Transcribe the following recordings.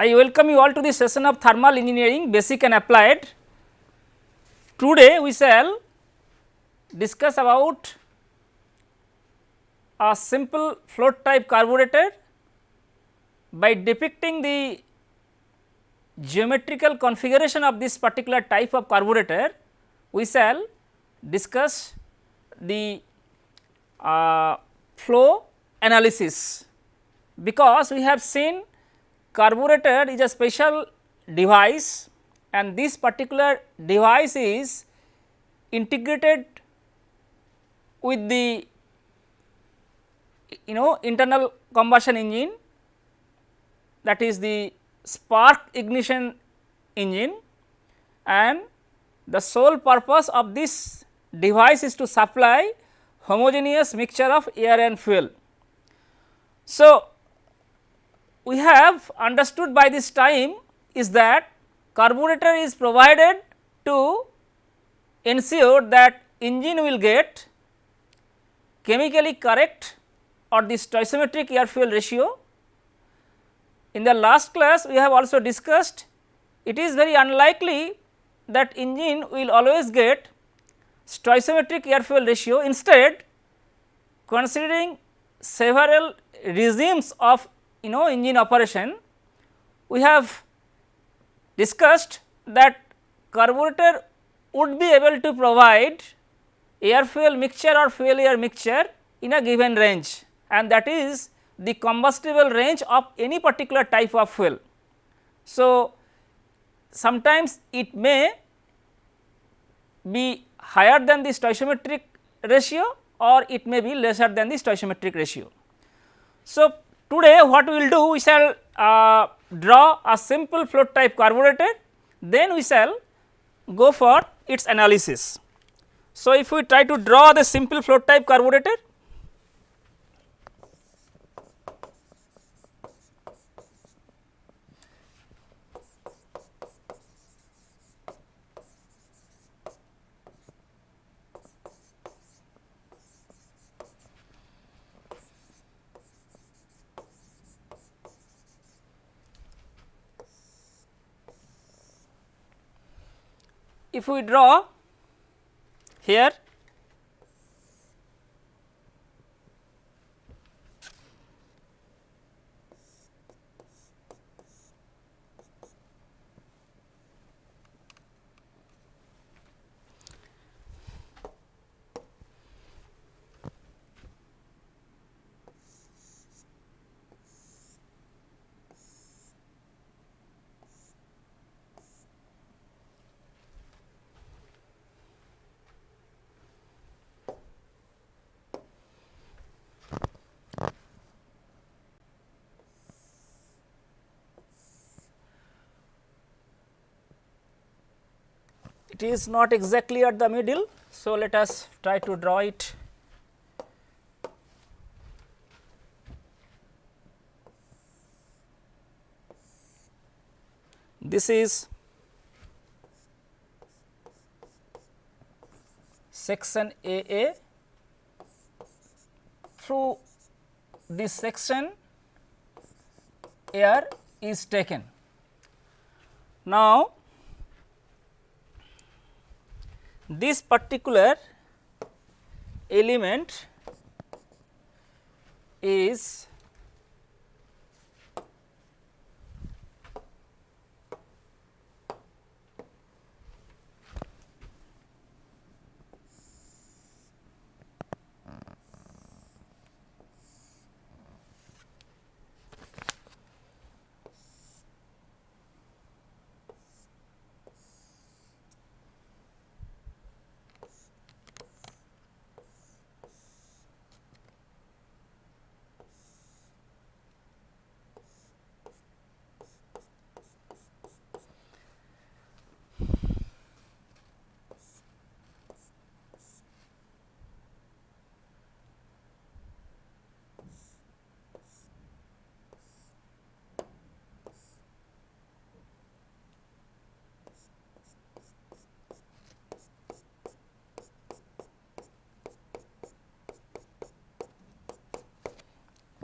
I welcome you all to the session of thermal engineering basic and applied. Today we shall discuss about a simple float type carburetor by depicting the geometrical configuration of this particular type of carburetor we shall discuss the uh, flow analysis because we have seen carburetor is a special device and this particular device is integrated with the you know internal combustion engine that is the spark ignition engine and the sole purpose of this device is to supply homogeneous mixture of air and fuel. So, we have understood by this time is that carburetor is provided to ensure that engine will get chemically correct or the stoichiometric air fuel ratio. In the last class we have also discussed it is very unlikely that engine will always get stoichiometric air fuel ratio instead considering several regimes of you know engine operation we have discussed that carburetor would be able to provide air fuel mixture or fuel air mixture in a given range and that is the combustible range of any particular type of fuel. So, sometimes it may be higher than the stoichiometric ratio or it may be lesser than the stoichiometric ratio. So, today what we will do we shall uh, draw a simple float type carburetor then we shall go for its analysis. So, if we try to draw the simple float type carburetor if we draw here it is not exactly at the middle. So, let us try to draw it this is section AA through this section air is taken. Now, this particular element is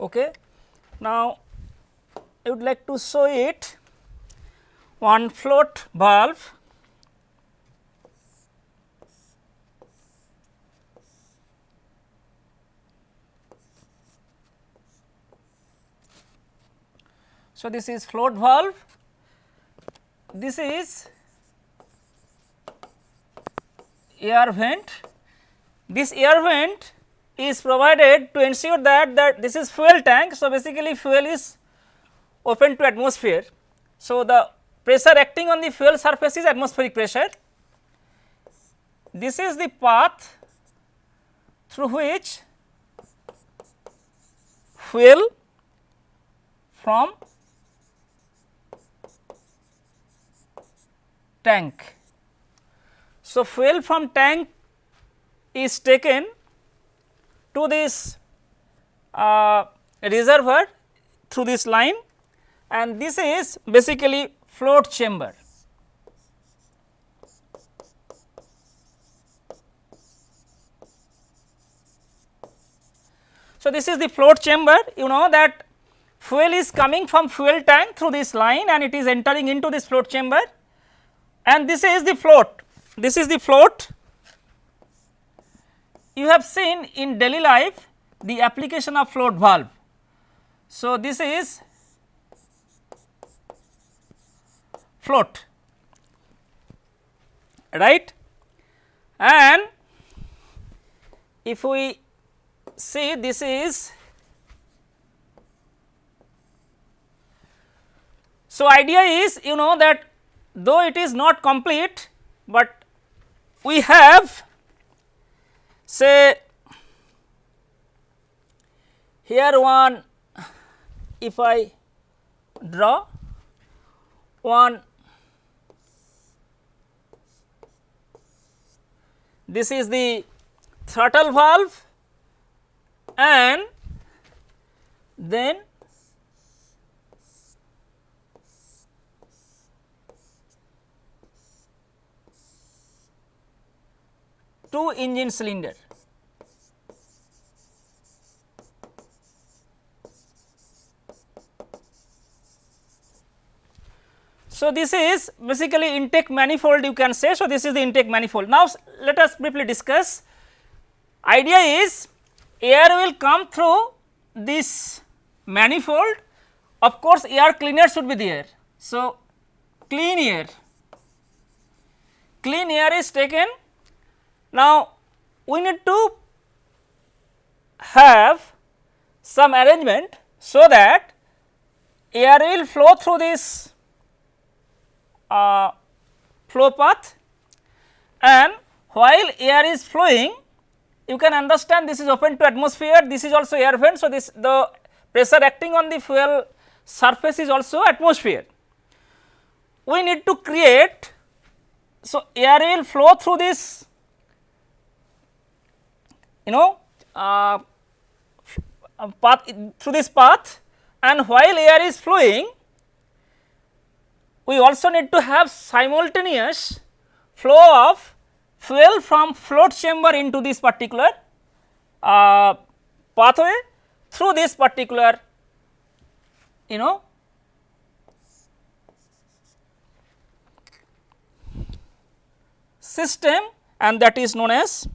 Okay. Now, I would like to show it one float valve So, this is float valve, this is air vent. This air vent is provided to ensure that that this is fuel tank. So, basically fuel is open to atmosphere. So, the pressure acting on the fuel surface is atmospheric pressure. This is the path through which fuel from tank. So, fuel from tank is taken to this uh, reservoir through this line and this is basically float chamber. So, this is the float chamber you know that fuel is coming from fuel tank through this line and it is entering into this float chamber and this is the float, this is the float. You have seen in daily life the application of float valve. So, this is float right and if we see this is so idea is you know that though it is not complete, but we have say here one if I draw one this is the throttle valve and then two engine cylinder. So, this is basically intake manifold you can say. So, this is the intake manifold. Now, let us briefly discuss idea is air will come through this manifold of course, air cleaner should be there. So, clean air, clean air is taken now, we need to have some arrangement so that air will flow through this uh, flow path and while air is flowing you can understand this is open to atmosphere this is also air vent. So, this the pressure acting on the fuel surface is also atmosphere. We need to create so air will flow through this you know uh, path through this path and while air is flowing we also need to have simultaneous flow of fuel from float chamber into this particular uh, pathway through this particular you know system and that is known as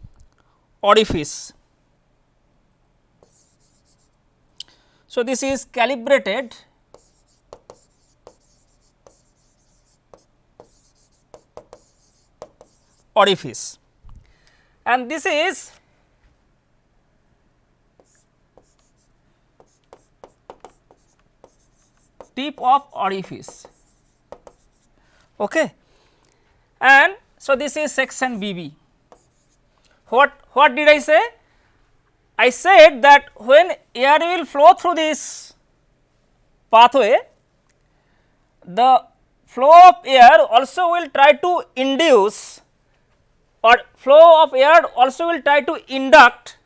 orifice. So, this is calibrated orifice and this is tip of orifice. Okay. And so this is section bb what what did I say? I said that when air will flow through this pathway, the flow of air also will try to induce or flow of air also will try to induct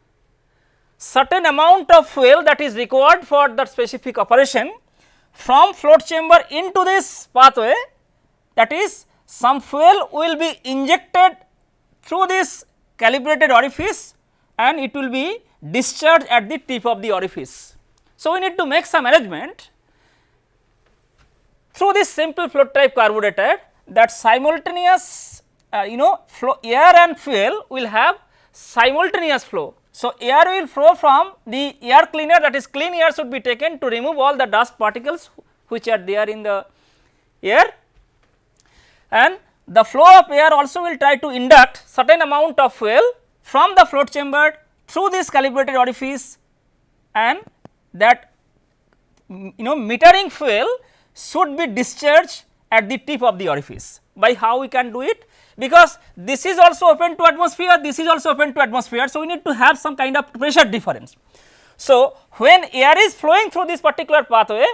certain amount of fuel that is required for that specific operation from float chamber into this pathway that is some fuel will be injected through this calibrated orifice and it will be discharged at the tip of the orifice. So, we need to make some arrangement through this simple flow type carburetor that simultaneous uh, you know flow air and fuel will have simultaneous flow. So, air will flow from the air cleaner that is clean air should be taken to remove all the dust particles which are there in the air and the flow of air also will try to induct certain amount of fuel from the float chamber through this calibrated orifice and that you know metering fuel should be discharged at the tip of the orifice. By how we can do it? Because this is also open to atmosphere, this is also open to atmosphere. So, we need to have some kind of pressure difference. So, when air is flowing through this particular pathway,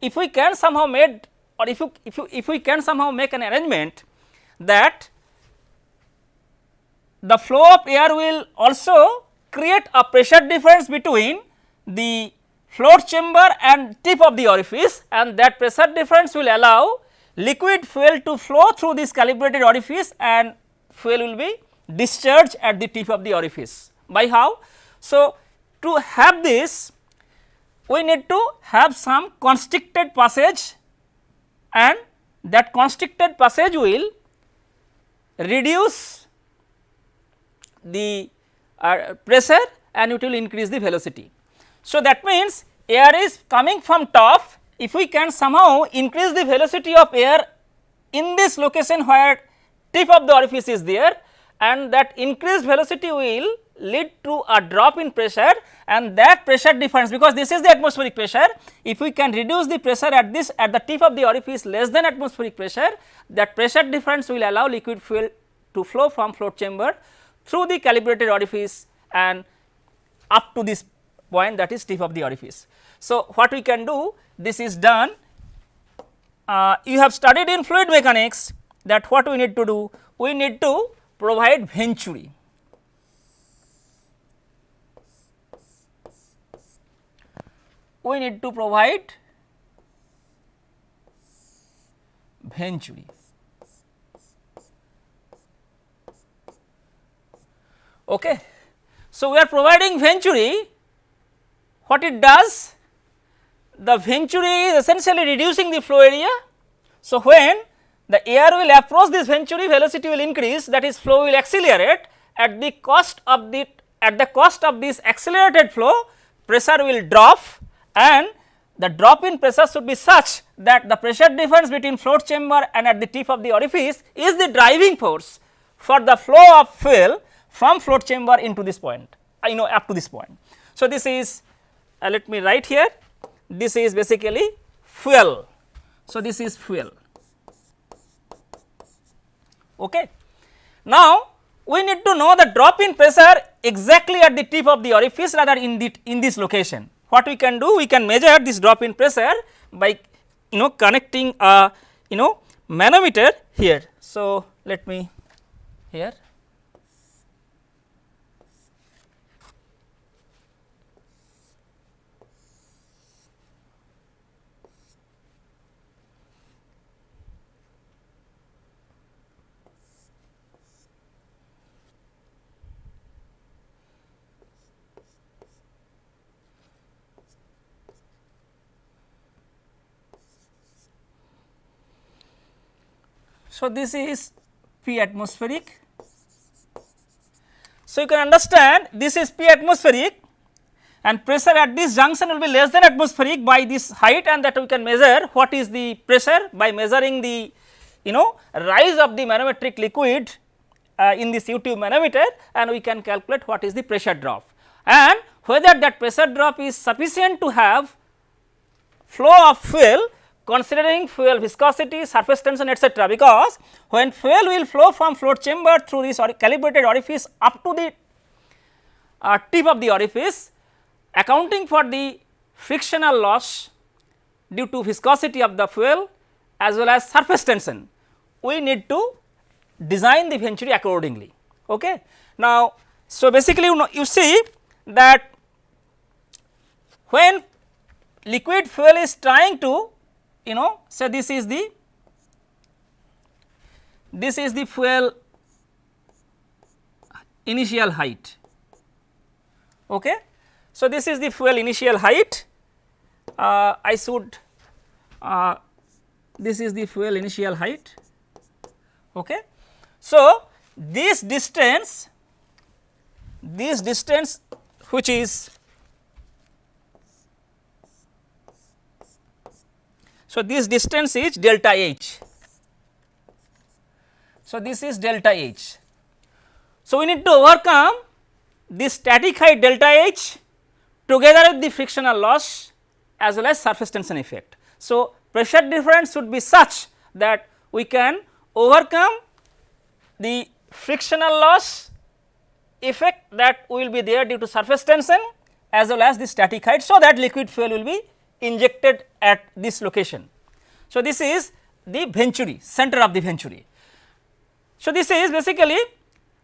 if we can somehow made or if you if you if we can somehow make an arrangement that the flow of air will also create a pressure difference between the float chamber and tip of the orifice and that pressure difference will allow liquid fuel to flow through this calibrated orifice and fuel will be discharged at the tip of the orifice. By how? So, to have this we need to have some constricted passage and that constricted passage will reduce the uh, pressure and it will increase the velocity. So, that means air is coming from top if we can somehow increase the velocity of air in this location where tip of the orifice is there and that increased velocity will lead to a drop in pressure and that pressure difference because this is the atmospheric pressure if we can reduce the pressure at this at the tip of the orifice less than atmospheric pressure that pressure difference will allow liquid fuel to flow from float chamber through the calibrated orifice and up to this point that is tip of the orifice. So, what we can do this is done uh, you have studied in fluid mechanics that what we need to do we need to provide venturi. We need to provide venturi. Okay. So, we are providing venturi what it does the venturi is essentially reducing the flow area. So, when the air will approach this venturi velocity will increase that is flow will accelerate at the cost of the at the cost of this accelerated flow pressure will drop and the drop in pressure should be such that the pressure difference between float chamber and at the tip of the orifice is the driving force for the flow of fuel from float chamber into this point you know up to this point. So, this is uh, let me write here this is basically fuel. So, this is fuel. Okay. Now, we need to know the drop in pressure exactly at the tip of the orifice rather in the in this location. What we can do? We can measure this drop in pressure by you know connecting a you know manometer here. So, let me here So, this is P atmospheric. So, you can understand this is P atmospheric and pressure at this junction will be less than atmospheric by this height and that we can measure what is the pressure by measuring the you know rise of the manometric liquid uh, in this U tube manometer and we can calculate what is the pressure drop and whether that pressure drop is sufficient to have flow of fuel considering fuel viscosity, surface tension etc., because when fuel will flow from float chamber through this or calibrated orifice up to the uh, tip of the orifice accounting for the frictional loss due to viscosity of the fuel as well as surface tension, we need to design the venturi accordingly. Okay. Now, so basically you know you see that when liquid fuel is trying to you know so this is the this is the fuel initial height okay so this is the fuel initial height uh, i should uh, this is the fuel initial height. Okay. So, this distance this distance which is so this distance is delta h. So, this is delta h. So, we need to overcome this static height delta h together with the frictional loss as well as surface tension effect. So, pressure difference should be such that we can overcome the frictional loss effect that will be there due to surface tension as well as the static height. So, that liquid fuel will be injected at this location. So, this is the venturi center of the venturi. So, this is basically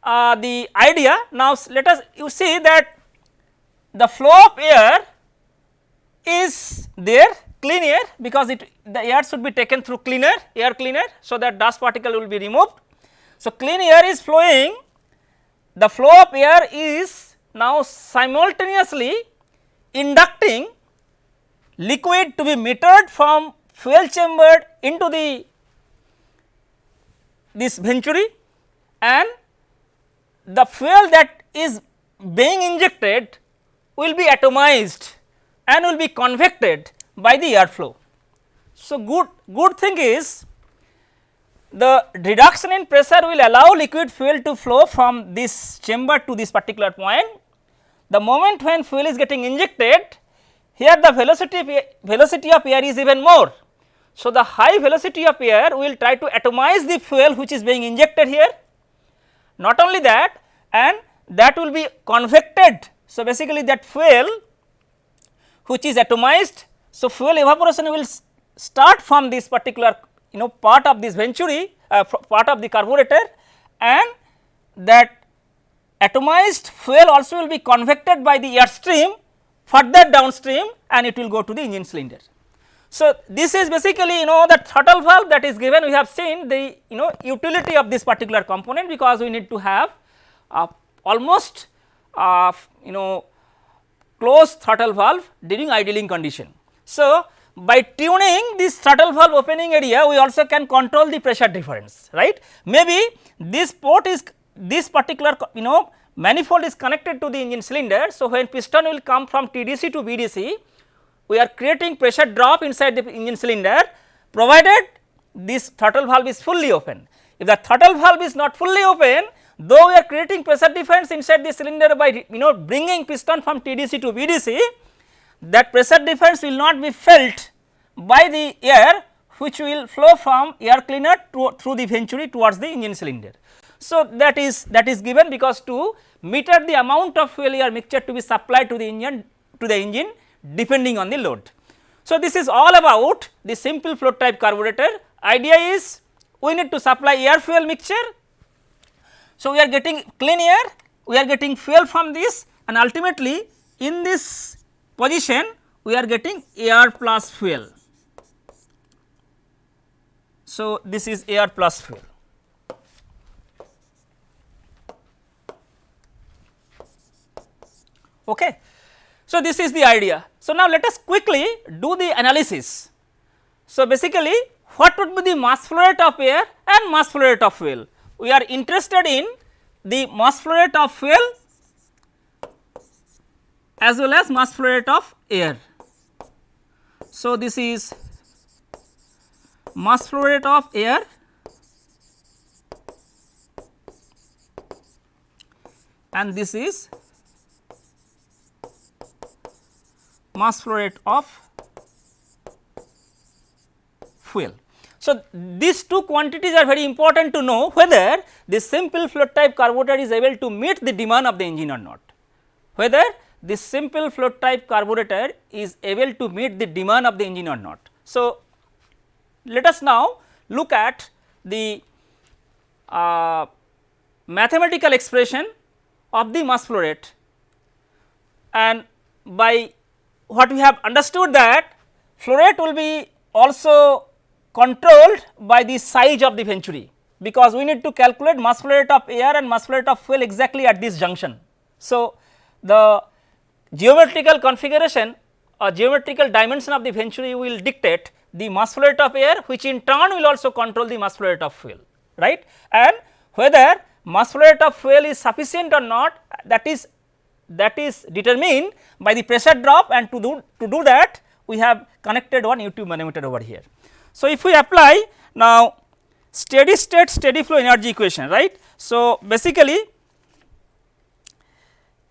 uh, the idea. Now, let us you see that the flow of air is there clean air because it the air should be taken through cleaner air cleaner. So, that dust particle will be removed. So, clean air is flowing the flow of air is now simultaneously inducting liquid to be metered from fuel chamber into the this venturi and the fuel that is being injected will be atomized and will be convected by the airflow. So, good, good thing is the reduction in pressure will allow liquid fuel to flow from this chamber to this particular point. The moment when fuel is getting injected here the velocity of air, velocity of air is even more. So, the high velocity of air will try to atomize the fuel which is being injected here. Not only that and that will be convected. So, basically that fuel which is atomized. So, fuel evaporation will start from this particular you know part of this venturi uh, part of the carburetor and that atomized fuel also will be convected by the air stream further downstream and it will go to the engine cylinder. So, this is basically you know the throttle valve that is given we have seen the you know utility of this particular component because we need to have uh, almost uh, you know closed throttle valve during idling condition. So, by tuning this throttle valve opening area we also can control the pressure difference right. Maybe this port is this particular you know manifold is connected to the engine cylinder. So, when piston will come from TDC to BDC we are creating pressure drop inside the engine cylinder provided this throttle valve is fully open. If the throttle valve is not fully open though we are creating pressure difference inside the cylinder by you know bringing piston from TDC to BDC that pressure difference will not be felt by the air which will flow from air cleaner to, through the venturi towards the engine cylinder. So, that is that is given because to meter the amount of fuel air mixture to be supplied to the engine to the engine depending on the load. So, this is all about the simple float type carburetor idea is we need to supply air fuel mixture. So, we are getting clean air we are getting fuel from this and ultimately in this position we are getting air plus fuel. So, this is air plus fuel. Okay. So, this is the idea. So, now let us quickly do the analysis. So, basically what would be the mass flow rate of air and mass flow rate of fuel? We are interested in the mass flow rate of fuel as well as mass flow rate of air. So, this is mass flow rate of air and this is mass flow rate of fuel. So, these two quantities are very important to know whether this simple float type carburetor is able to meet the demand of the engine or not. Whether this simple float type carburetor is able to meet the demand of the engine or not. So, let us now look at the uh, mathematical expression of the mass flow rate and by what we have understood that flow rate will be also controlled by the size of the venturi because we need to calculate mass flow rate of air and mass flow rate of fuel exactly at this junction. So, the geometrical configuration or geometrical dimension of the venturi will dictate the mass flow rate of air which in turn will also control the mass flow rate of fuel right and whether mass flow rate of fuel is sufficient or not that is that is determined by the pressure drop and to do to do that we have connected one U tube manometer over here. So, if we apply now steady state steady flow energy equation right. So, basically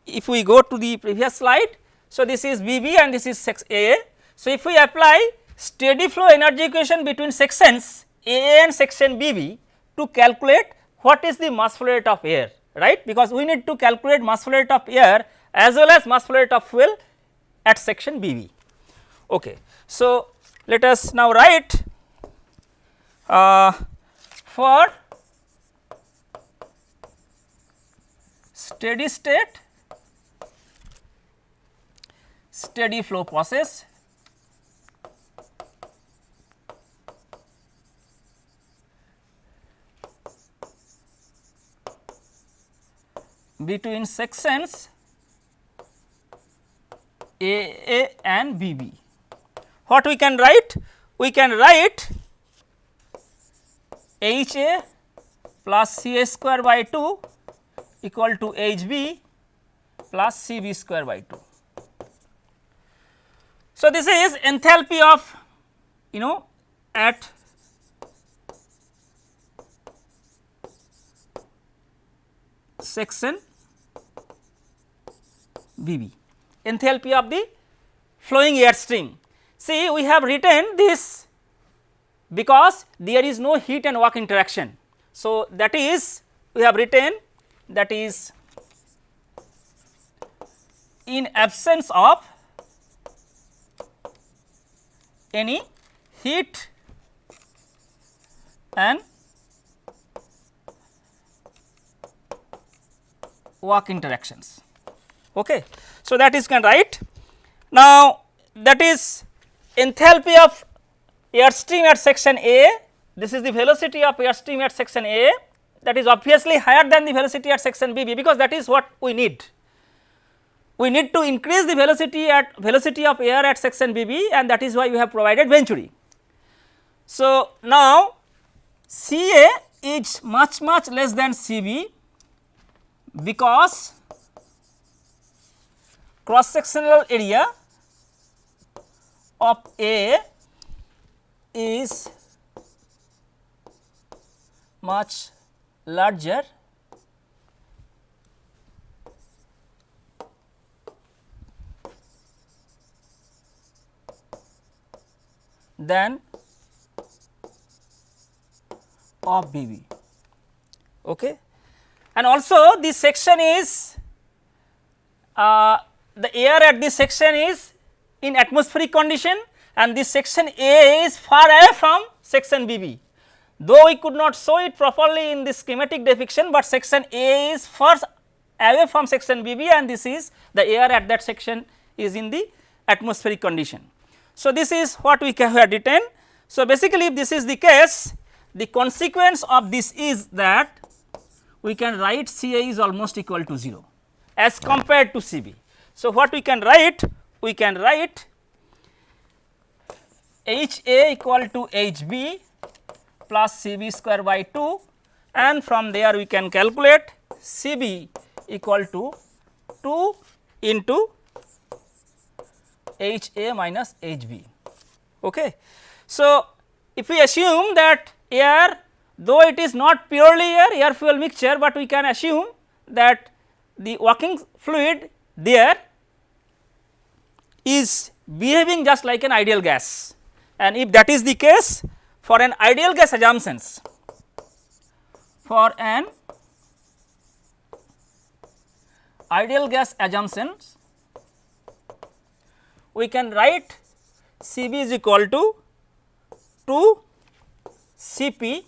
if we go to the previous slide. So, this is B B and this is sex A. So, if we apply steady flow energy equation between sections A and section B B to calculate what is the mass flow rate of air right because we need to calculate mass flow rate of air as well as mass flow rate of fuel at section B B. Okay. So, let us now write uh, for steady state steady flow process between sections A A and B B. What we can write? We can write H A plus C A square by 2 equal to H B plus C B square by 2. So, this is enthalpy of you know at section B B enthalpy of the flowing air stream. See we have written this because there is no heat and work interaction. So, that is we have written that is in absence of any heat and work interactions. Okay. So, that is can write. Now, that is enthalpy of air stream at section A, this is the velocity of air stream at section A that is obviously higher than the velocity at section B, B because that is what we need. We need to increase the velocity at velocity of air at section B B and that is why we have provided Venturi. So, now C A is much much less than C B because cross sectional area of A is much larger than of BB. Okay. And also this section is uh, the air at this section is in atmospheric condition and this section A is far away from section BB. Though we could not show it properly in this schematic depiction, but section A is first away from section BB and this is the air at that section is in the atmospheric condition. So, this is what we have written. So, basically if this is the case, the consequence of this is that we can write C A is almost equal to 0 as compared to C B. So, what we can write? We can write H A equal to H B plus C B square by 2 and from there we can calculate C B equal to 2 into H A minus H B. Okay. So, if we assume that air though it is not purely air air fuel mixture, but we can assume that the working fluid there is behaving just like an ideal gas and if that is the case for an ideal gas assumptions for an ideal gas assumptions we can write C b is equal to 2 C p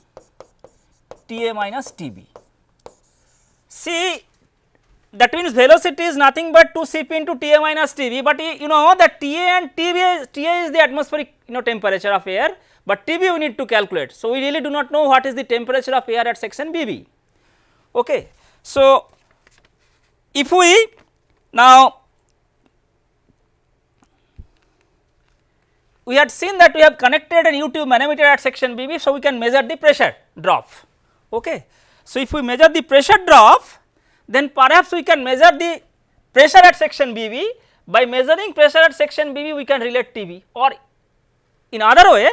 T a minus T b. C that means velocity is nothing but 2 Cp into Ta minus Tb, but you know that Ta and Tb Ta is the atmospheric you know temperature of air, but Tb we need to calculate. So, we really do not know what is the temperature of air at section Bb. Okay. So, if we now we had seen that we have connected an U tube manometer at section BB. So, we can measure the pressure drop. Okay. So, if we measure the pressure drop then perhaps we can measure the pressure at section BB by measuring pressure at section BB we can relate TB or in other way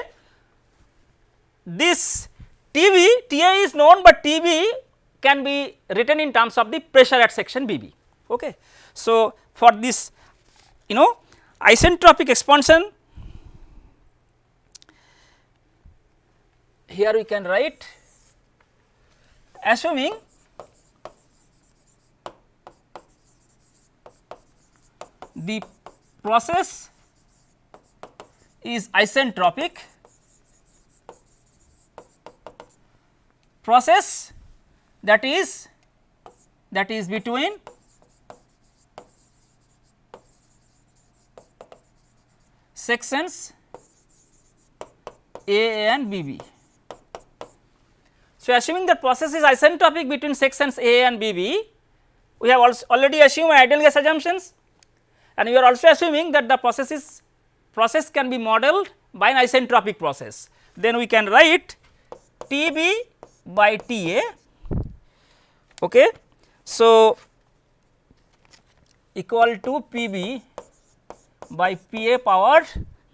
this TB TA is known, but TB can be written in terms of the pressure at section BB. Okay. So, for this you know isentropic expansion here we can write assuming the process is isentropic process that is that is between sections A and BB. So, assuming that process is isentropic between sections A and BB, we have also already assumed ideal gas assumptions and we are also assuming that the process is process can be modeled by an isentropic process. Then we can write T b by T a. Okay. So, equal to P b by P a power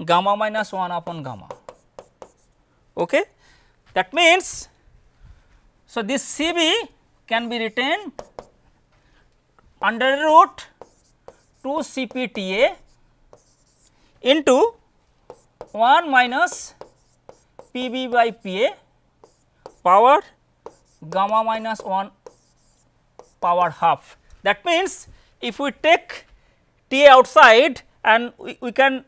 gamma minus 1 upon gamma. Okay. That means, so this C b can be written under root 2 C p T a into 1 minus P b by P a power gamma minus 1 power half. That means, if we take T a outside and we, we can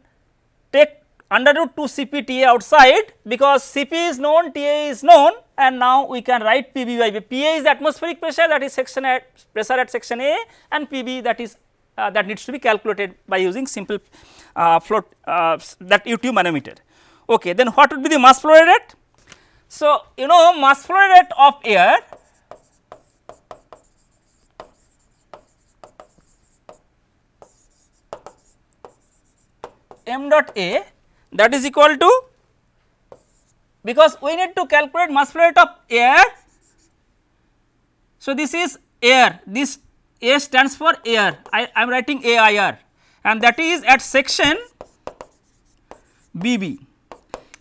take under root 2 C p T a outside because C p is known T a is known and now we can write P b by PA is the atmospheric pressure that is section at pressure at section A and P b that is that needs to be calculated by using simple uh, float uh, that U tube manometer. Okay, then what would be the mass flow rate? So, you know mass flow rate of air m dot a that is equal to because we need to calculate mass flow rate of air. So, this is air this a stands for air. I am writing AIR and that is at section BB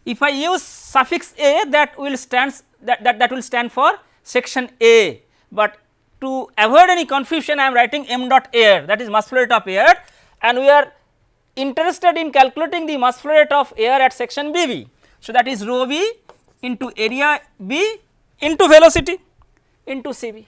if I use suffix a that will stands that, that, that will stand for section A, but to avoid any confusion I am writing m dot air. That is mass flow rate of air. And we are interested in calculating the mass flow rate of air at section BB. So, that is rho b into area B into velocity into CB.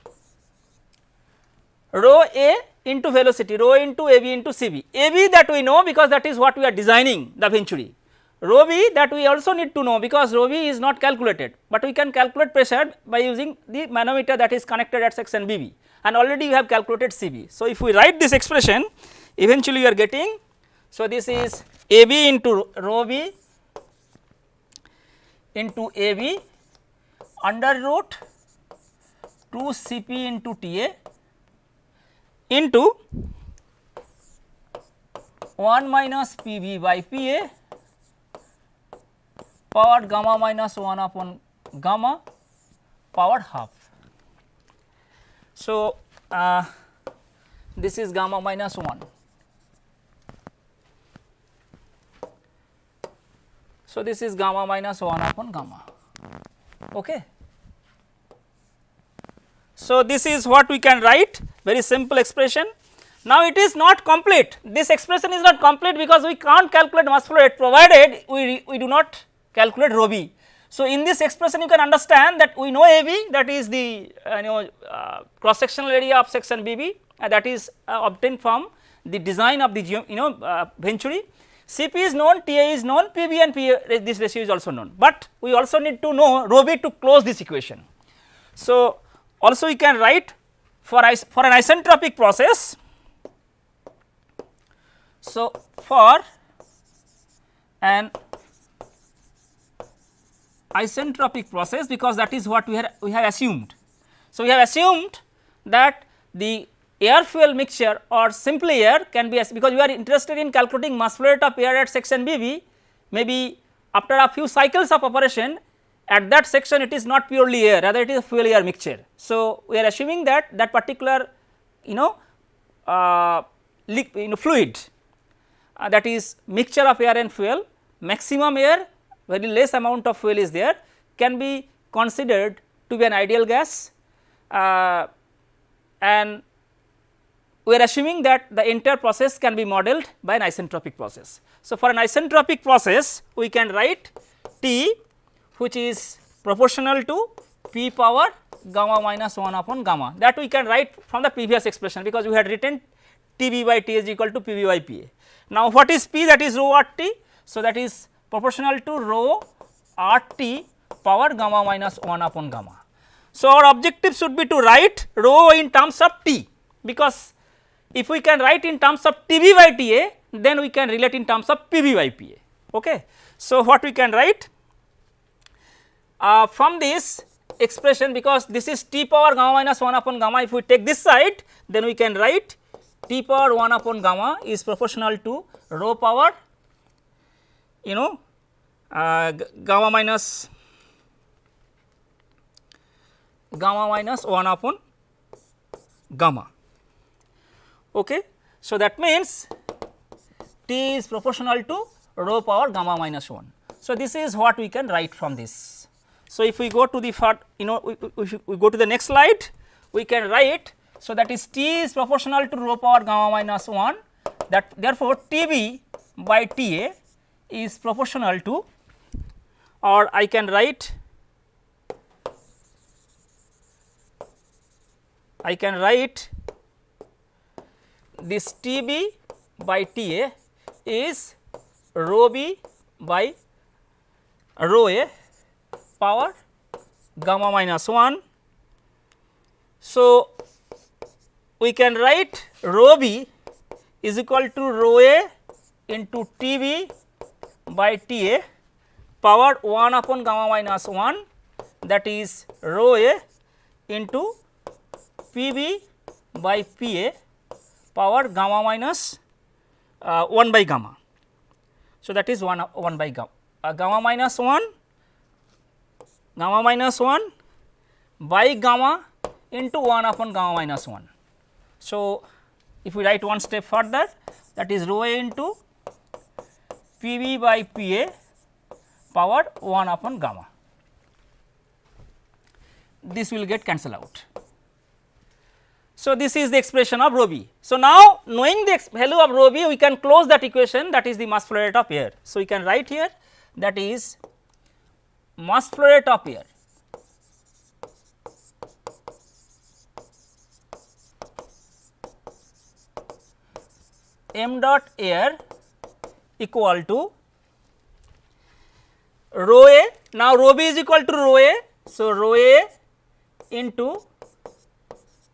Rho A into velocity, rho into AB into c b. a b that we know because that is what we are designing the Venturi rho v that we also need to know because rho v is not calculated, but we can calculate pressure by using the manometer that is connected at section b b and already we have calculated CB. So, if we write this expression eventually you are getting, so this is AB into rho v into AB under root 2 Cp into Ta into 1 minus Pb by Pa power gamma minus 1 upon gamma power half. So, uh, this is gamma minus 1. So, this is gamma minus 1 upon gamma. Okay. So, this is what we can write very simple expression. Now, it is not complete this expression is not complete because we can't calculate mass flow rate provided we, we do not calculate rho b. So, in this expression you can understand that we know A b that is the uh, you know uh, cross sectional area of section B b uh, that is uh, obtained from the design of the you know uh, Venturi. C p is known, T a is known, P b and P a this ratio is also known, but we also need to know rho b to close this equation. So, also we can write for, for an isentropic process. So, for an isentropic process because that is what we have we have assumed. So, we have assumed that the air fuel mixture or simply air can be because we are interested in calculating mass flow rate of air at section BB maybe after a few cycles of operation at that section it is not purely air rather it is a fuel air mixture. So, we are assuming that that particular you know, uh, you know fluid uh, that is mixture of air and fuel maximum air very less amount of fuel is there can be considered to be an ideal gas uh, and we are assuming that the entire process can be modeled by an isentropic process. So, for an isentropic process we can write T which is proportional to P power gamma minus 1 upon gamma that we can write from the previous expression because we had written T b by T is equal to P b by P a. Now, what is P that is rho r T? So, that is proportional to rho r T power gamma minus 1 upon gamma. So, our objective should be to write rho in terms of T because if we can write in terms of T b by T a then we can relate in terms of P b by P a. Okay. So, what we can write uh, from this expression because this is t power gamma minus 1 upon gamma if we take this side then we can write t power 1 upon gamma is proportional to rho power you know uh, gamma minus gamma minus 1 upon gamma. Okay. So, that means T is proportional to rho power gamma minus 1. So, this is what we can write from this. So, if we go to the you know we, we, we go to the next slide we can write so that is T is proportional to rho power gamma minus 1 that therefore, T b by T a is proportional to or I can write I can write this T b by T a is rho b by rho a power gamma minus 1. So, we can write rho b is equal to rho a into T b by T a power 1 upon gamma minus 1 that is rho a into P b by P a power gamma minus uh, 1 by gamma. So, that is 1, 1 by gamma, uh, gamma minus 1 gamma minus 1 by gamma into 1 upon gamma minus 1. So, if we write one step further that is rho a into P v by P a power 1 upon gamma. This will get cancelled out. So, this is the expression of rho b. So, now knowing the value of rho b we can close that equation that is the mass flow rate of air. So, we can write here that is mass flow rate of air m dot air equal to rho a. Now rho b is equal to rho a. So rho a into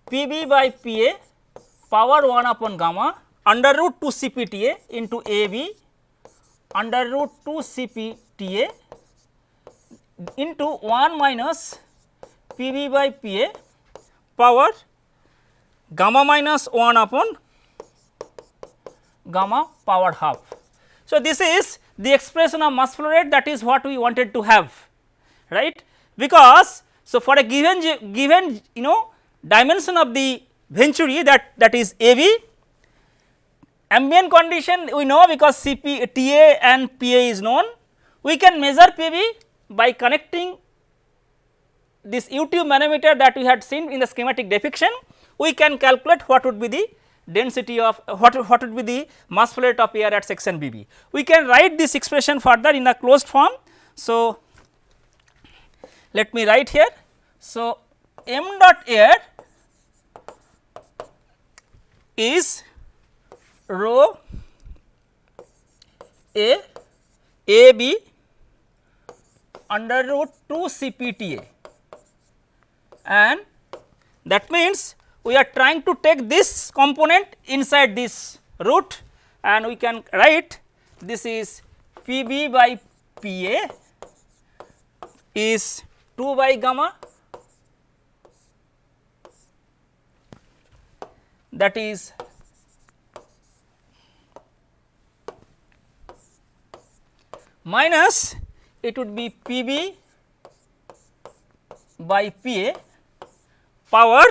p b by p a power 1 upon gamma under root 2 c p t a into a b under root 2 c p t a into 1 minus P b by P a power gamma minus 1 upon gamma power half. So, this is the expression of mass flow rate that is what we wanted to have right because so for a given given you know dimension of the venturi that that is A b ambient condition we know because C p T a and P a is known we can measure P b by connecting this U tube manometer that we had seen in the schematic depiction, we can calculate what would be the density of what, what would be the mass flow rate of air at section B B. We can write this expression further in a closed form. So, let me write here. So, m dot air is rho a a b under root 2 CPTA and that means we are trying to take this component inside this root and we can write this is Pb by Pa is 2 by gamma. That is minus it would be P b by P a power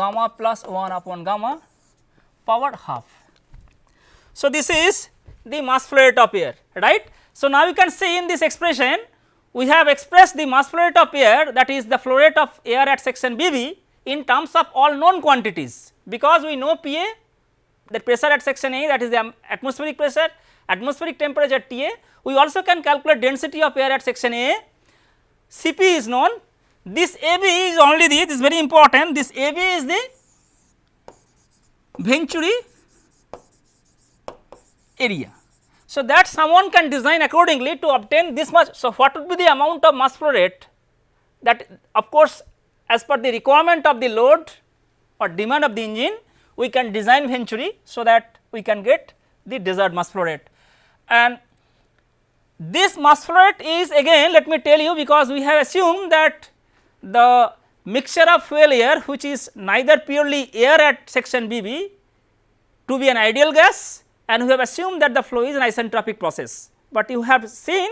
gamma plus 1 upon gamma power half. So, this is the mass flow rate of air right. So, now you can see in this expression we have expressed the mass flow rate of air that is the flow rate of air at section B b in terms of all known quantities because we know P a the pressure at section A that is the atmospheric pressure, atmospheric temperature T A. We also can calculate density of air at section A, C p is known. This A b is only the this is very important this A b is the Venturi area. So, that someone can design accordingly to obtain this much. So, what would be the amount of mass flow rate that of course, as per the requirement of the load or demand of the engine we can design Venturi so that we can get the desired mass flow rate. And this mass flow rate is again let me tell you because we have assumed that the mixture of fuel air which is neither purely air at section BB to be an ideal gas and we have assumed that the flow is an isentropic process. But you have seen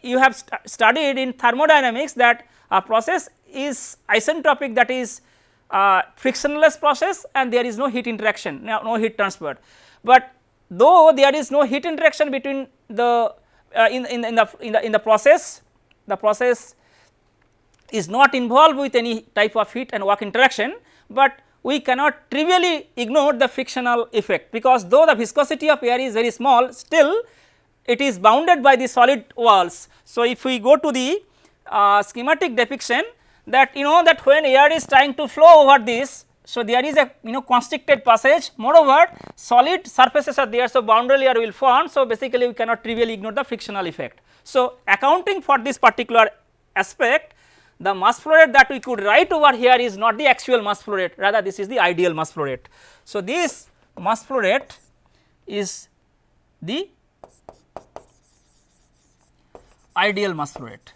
you have st studied in thermodynamics that a process is isentropic that is uh, frictionless process and there is no heat interaction no, no heat transfer. But though there is no heat interaction between the uh, in, in, in, the in the in the process the process is not involved with any type of heat and work interaction, but we cannot trivially ignore the frictional effect because though the viscosity of air is very small still it is bounded by the solid walls. So, if we go to the uh, schematic depiction that you know that when air is trying to flow over this. So, there is a you know constricted passage moreover solid surfaces are there. So, boundary layer will form. So, basically we cannot trivially ignore the frictional effect. So, accounting for this particular aspect the mass flow rate that we could write over here is not the actual mass flow rate rather this is the ideal mass flow rate. So, this mass flow rate is the ideal mass flow rate.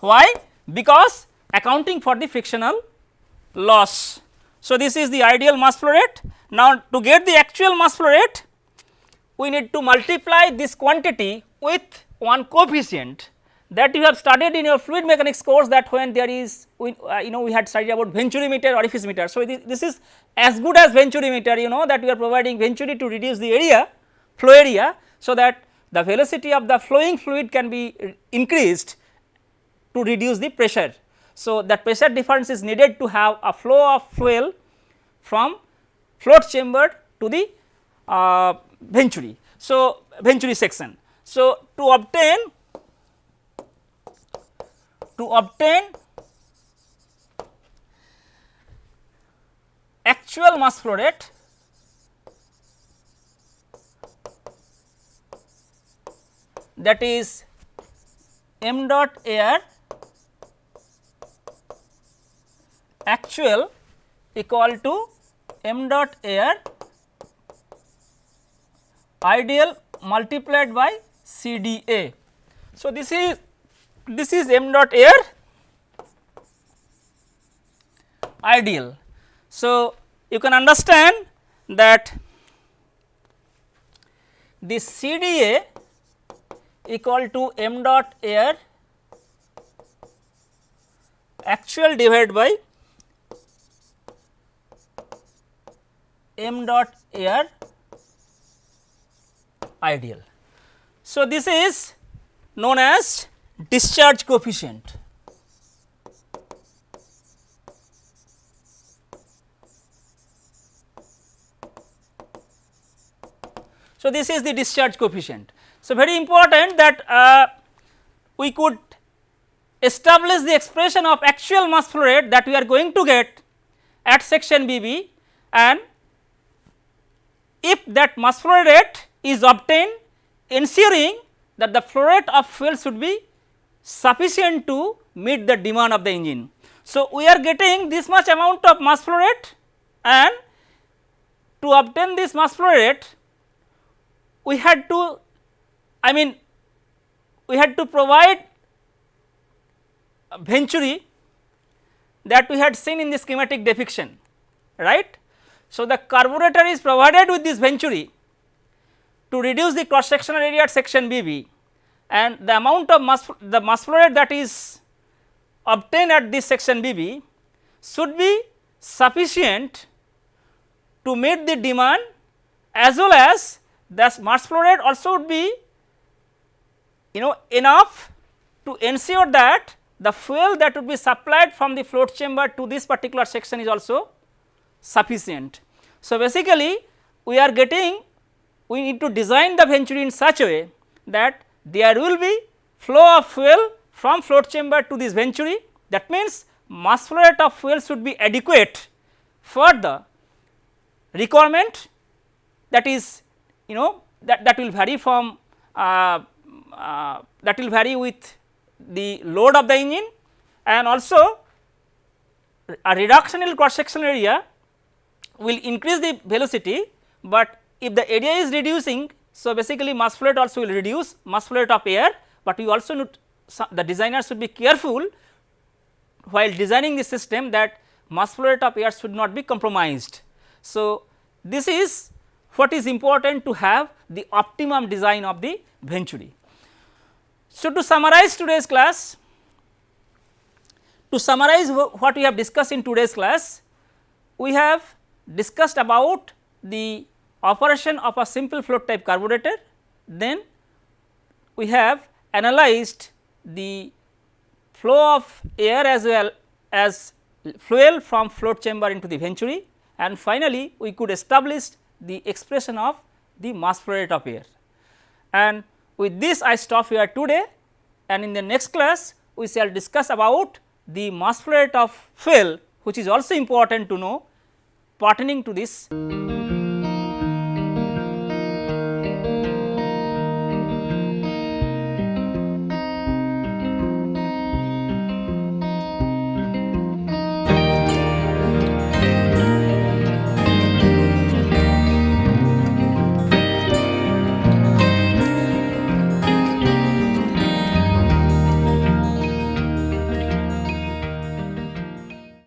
Why? Because accounting for the frictional loss. So, this is the ideal mass flow rate. Now, to get the actual mass flow rate, we need to multiply this quantity with one coefficient that you have studied in your fluid mechanics course that when there is we, uh, you know we had studied about venturi meter orifice meter. So, this, this is as good as venturi meter you know that we are providing venturi to reduce the area flow area. So, that the velocity of the flowing fluid can be increased to reduce the pressure. So, that pressure difference is needed to have a flow of fuel from float chamber to the uh, venturi. So, venturi section. So, to obtain to obtain actual mass flow rate that is m dot air actual equal to m dot air ideal multiplied by C D A. So, this is this is m dot air ideal. So, you can understand that this C D A equal to m dot air actual divided by m dot air ideal. So, this is known as discharge coefficient. So, this is the discharge coefficient. So, very important that uh, we could establish the expression of actual mass flow rate that we are going to get at section BB and if that mass flow rate is obtained ensuring that the flow rate of fuel should be sufficient to meet the demand of the engine. So, we are getting this much amount of mass flow rate and to obtain this mass flow rate we had to I mean we had to provide venturi that we had seen in the schematic depiction right. So, the carburetor is provided with this venturi to reduce the cross sectional area at section BB and the amount of mass the mass flow rate that is obtained at this section BB should be sufficient to meet the demand as well as the mass flow rate also would be you know enough to ensure that the fuel that would be supplied from the float chamber to this particular section is also sufficient. So, basically we are getting we need to design the venturi in such a way that there will be flow of fuel from float chamber to this venturi. That means mass flow rate of fuel should be adequate for the requirement that is you know that, that will vary from uh, uh, that will vary with the load of the engine and also a reduction in cross sectional area will increase the velocity, but if the area is reducing. So, basically mass flow rate also will reduce mass flow rate of air, but we also need the designer should be careful while designing the system that mass flow rate of air should not be compromised. So, this is what is important to have the optimum design of the venturi. So, to summarize today's class, to summarize what we have discussed in today's class, we have discussed about the operation of a simple float type carburetor, then we have analyzed the flow of air as well as fuel from float chamber into the venturi and finally, we could establish the expression of the mass flow rate of air. And with this I stop here today and in the next class we shall discuss about the mass flow rate of fuel which is also important to know pertaining to this